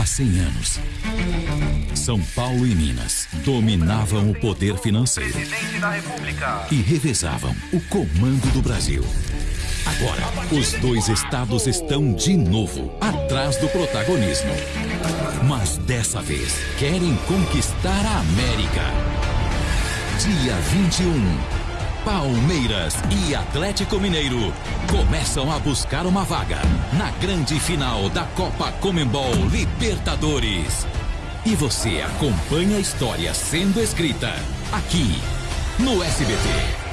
Há 100 anos, São Paulo e Minas dominavam o poder financeiro e revezavam o comando do Brasil. Agora, os dois estados estão de novo atrás do protagonismo. Mas dessa vez, querem conquistar a América. Dia 21. Palmeiras e Atlético Mineiro começam a buscar uma vaga na grande final da Copa Comembol Libertadores. E você acompanha a história sendo escrita aqui no SBT.